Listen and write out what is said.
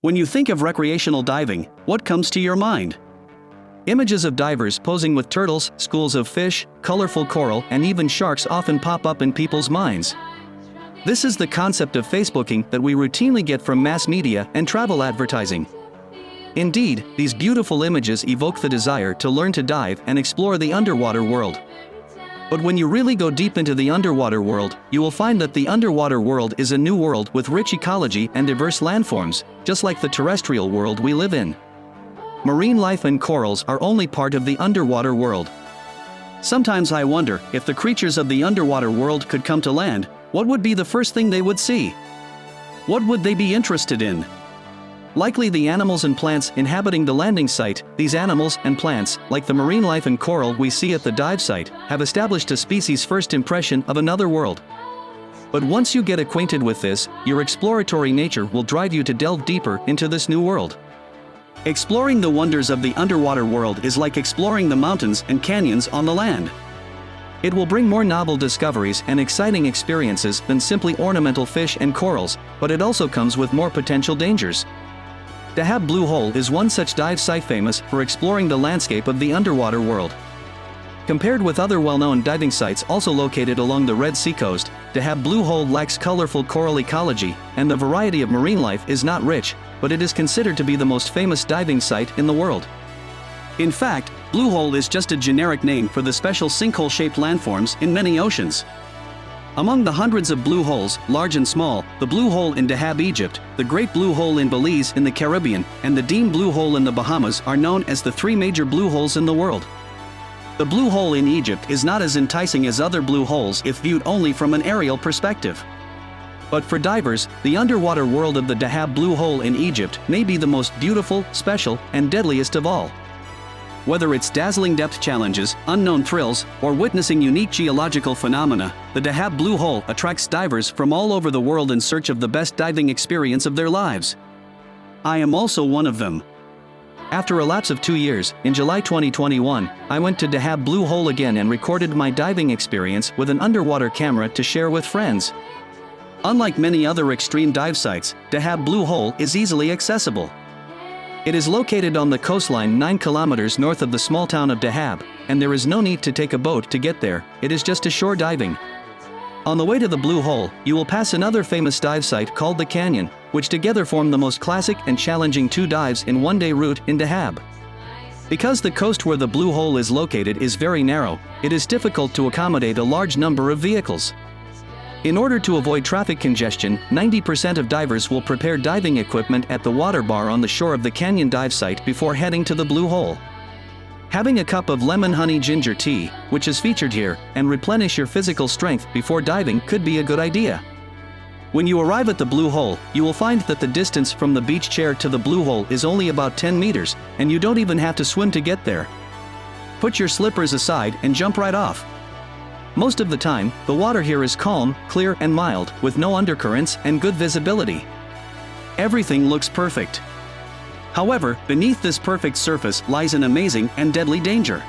When you think of recreational diving, what comes to your mind? Images of divers posing with turtles, schools of fish, colorful coral, and even sharks often pop up in people's minds. This is the concept of Facebooking that we routinely get from mass media and travel advertising. Indeed, these beautiful images evoke the desire to learn to dive and explore the underwater world. But when you really go deep into the underwater world, you will find that the underwater world is a new world with rich ecology and diverse landforms, just like the terrestrial world we live in. Marine life and corals are only part of the underwater world. Sometimes I wonder if the creatures of the underwater world could come to land, what would be the first thing they would see? What would they be interested in? Likely the animals and plants inhabiting the landing site, these animals and plants, like the marine life and coral we see at the dive site, have established a species' first impression of another world. But once you get acquainted with this, your exploratory nature will drive you to delve deeper into this new world. Exploring the wonders of the underwater world is like exploring the mountains and canyons on the land. It will bring more novel discoveries and exciting experiences than simply ornamental fish and corals, but it also comes with more potential dangers. Dahab Blue Hole is one such dive site famous for exploring the landscape of the underwater world. Compared with other well-known diving sites also located along the Red Sea coast, Dahab Blue Hole lacks colorful coral ecology, and the variety of marine life is not rich, but it is considered to be the most famous diving site in the world. In fact, Blue Hole is just a generic name for the special sinkhole-shaped landforms in many oceans. Among the hundreds of blue holes, large and small, the Blue Hole in Dahab, Egypt, the Great Blue Hole in Belize in the Caribbean, and the Dean Blue Hole in the Bahamas are known as the three major blue holes in the world. The blue hole in Egypt is not as enticing as other blue holes if viewed only from an aerial perspective. But for divers, the underwater world of the Dahab Blue Hole in Egypt may be the most beautiful, special, and deadliest of all. Whether it's dazzling depth challenges, unknown thrills, or witnessing unique geological phenomena, the Dahab Blue Hole attracts divers from all over the world in search of the best diving experience of their lives. I am also one of them. After a lapse of two years, in July 2021, I went to Dahab Blue Hole again and recorded my diving experience with an underwater camera to share with friends. Unlike many other extreme dive sites, Dahab Blue Hole is easily accessible. It is located on the coastline 9 kilometers north of the small town of Dahab, and there is no need to take a boat to get there, it is just a shore diving. On the way to the Blue Hole, you will pass another famous dive site called the Canyon, which together form the most classic and challenging two dives in one-day route in Dahab. Because the coast where the Blue Hole is located is very narrow, it is difficult to accommodate a large number of vehicles. In order to avoid traffic congestion, 90% of divers will prepare diving equipment at the water bar on the shore of the canyon dive site before heading to the blue hole. Having a cup of lemon honey ginger tea, which is featured here, and replenish your physical strength before diving could be a good idea. When you arrive at the blue hole, you will find that the distance from the beach chair to the blue hole is only about 10 meters, and you don't even have to swim to get there. Put your slippers aside and jump right off. Most of the time, the water here is calm, clear and mild, with no undercurrents and good visibility. Everything looks perfect. However, beneath this perfect surface lies an amazing and deadly danger.